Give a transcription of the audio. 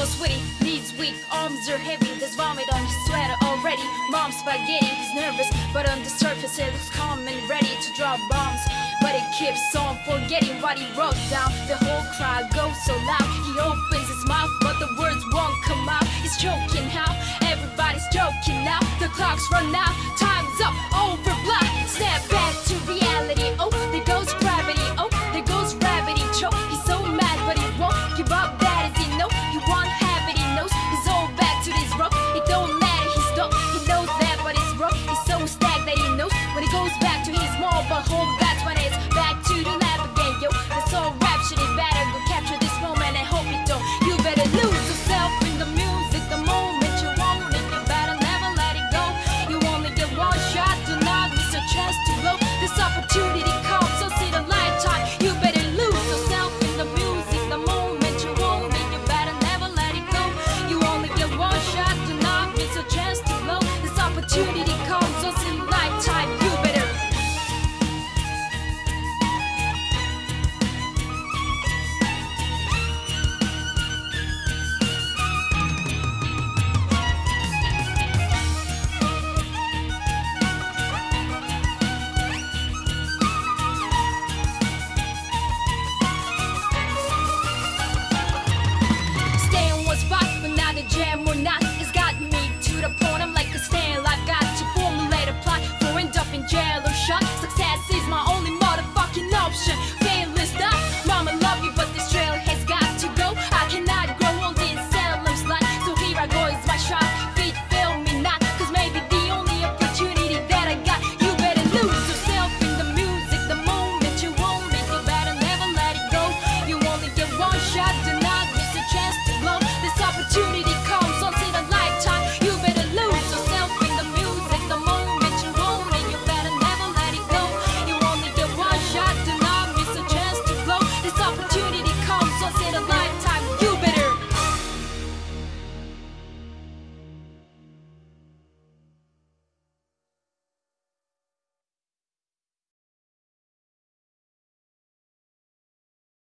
sweaty, knees weak, arms are heavy. There's vomit on his sweater already. Mom's spaghetti, he's nervous, but on the surface it looks calm and ready to drop bombs. But he keeps on forgetting what he wrote down. The whole crowd goes so loud. He opens his mouth, but the words won't come out. He's choking how? Everybody's joking now. The clock's run out, time's home.